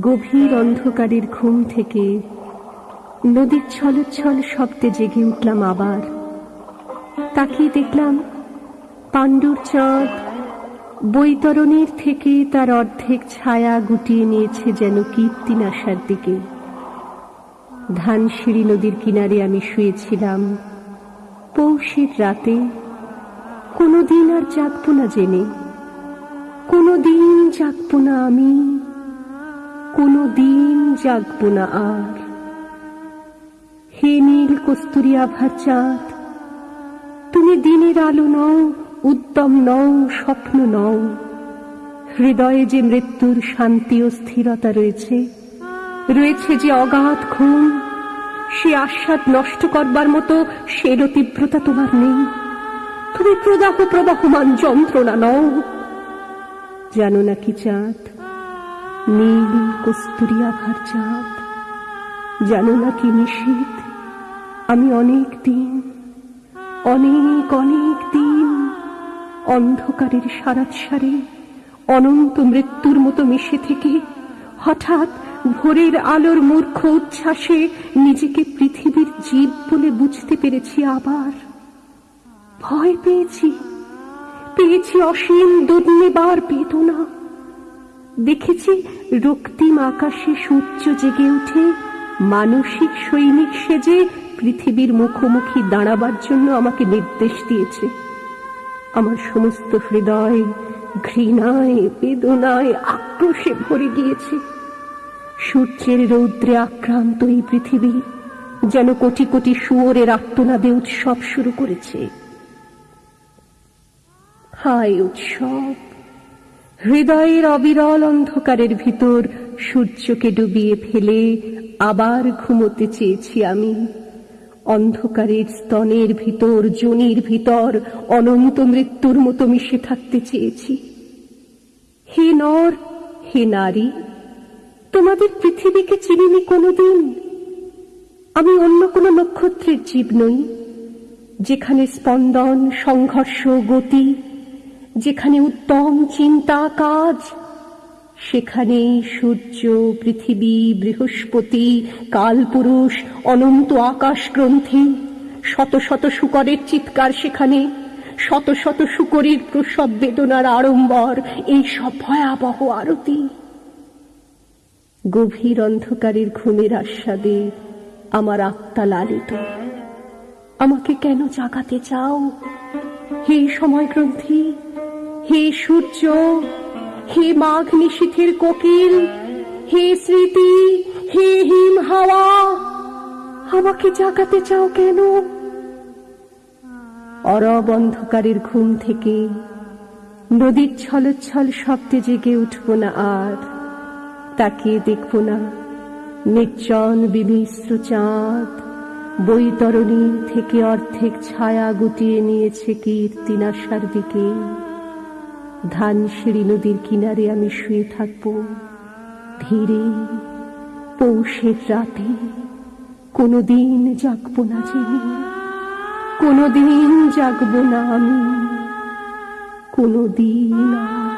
গভীর অন্ধকারের ঘুম থেকে নদীর ছলোচ্ছল শব্দে জেগে উঠলাম আবার। তাকিয়ে দেখলাম পাণ্ডুর চাঁদ বৈতরণীর থেকে তার অর্ধেক ছায়া গুটিয়ে নিয়েছে যেন কীর্তিন আসার দিকে। ধানসিঁড়ি নদীর কিনারে আমি শুয়েছিলাম। পৌষের রাতে কোনো দিন আর জাগব না জেনে। কোনো দিন জাগব না আমি। কোনো দিন জাগব না আর। হে নীল কস্তুরি আভার চাঁদ তুমি দিনের আলো নও, উদ্যম নও, স্বপ্ন নও। হৃদয়ে যে মৃত্যুর শান্তি ও স্থিরতা রয়েছে রয়েছে যে অগাধ ঘুম, সে আস্বাদ নষ্ট করবার মতো সেরও তীব্রতা তোমার নেই। তুমি প্রদাহ প্রবাহমান যন্ত্রণা নও। জানো নাকি চাঁদ নীল কস্তুরি আভার চাঁদ। জানো না কি নিশীত আমি অনেক দিন, অনেক অনেক দিন অন্ধকারের সারাত সারে অনন্ত মৃত্যুর মতো মিশে থেকে হঠাৎ ভোরের আলোর মূর্খ উচ্ছ্বাসে নিজেকে পৃথিবীর জীব বলে বুঝতে পেরেছি আবার। ভয় পেয়েছি পেয়েছি অসীম দুর্নিবার বেদনা। দেখেছি রক্তিম আকাশে সূর্য জেগে উঠে মানসিক সৈনিক সেজে পৃথিবীর মুখোমুখি দাঁড়াবার জন্য আমাকে নির্দেশ দিয়েছে। আমার সমস্ত হৃদয় ঘৃণায়, বেদনায় আক্রোশে ভরে গিয়েছে। সূর্যের রৌদ্রে আক্রান্ত এই পৃথিবী যেন কোটি কোটি শুয়োরের আত্মনাদে উৎসব শুরু করেছে। হায় উৎসব! হৃদয়ের অবিরল অন্ধকারের ভিতর সূর্যকে ডুবিয়ে ফেলে আবার ঘুমোতে চেয়েছি আমি। অন্ধকারের স্তনের ভিতর, জনির ভিতর, অনন্ত মৃত্যুর মতো মিশে থাকতে চেয়েছি। হে নর, হে নারী, তোমাদের পৃথিবীকে চিনিনি কোনোদিন। আমি অন্য কোনো নক্ষত্রের জীব নই, যেখানে স্পন্দন, সংঘর্ষ, গতি যেখানে উত্তম চিন্তা কাজ, সেখানে সূর্য, পৃথিবী, বৃহস্পতি, কালপুরুষ, অনন্ত আকাশ গ্রন্থি শত শত শুকরের চিৎকার সেখানে, শত শত শুকরের প্রসব বেদনার আড়ম্বর, এই সব ভয়াবহ আরতি। গভীর অন্ধকারের ঘুমের আস্বাদে আমার আত্মা লালিত। আমাকে কেন জাগাতে চাও? হে সময় গ্রন্থি হে সূর্য, হে মাঘ নিশীথের কোকিল, হে স্মৃতি, হে হিম হাওয়া, আমাকে জাগাতে চাও কেন? অরব অন্ধকারের ঘুম থেকে নদীর ছলচ্ছল শব্দে জেগে উঠব না আর, তাকিয়ে দেখব না নির্জন বিমিশ্র চাঁদ, বৈতরণী থেকে অর্ধেক ছায়া গুটিয়ে নিয়েছে কীর্তিনাশার দিকে। ধানসিঁড়ি নদীর কিনারে আমি শুয়ে থাকব। ধীরে পৌষের রাতে কোনোদিন জাগব না জেনে কোনোদিন জাগব না আমি, কোনোদিন আর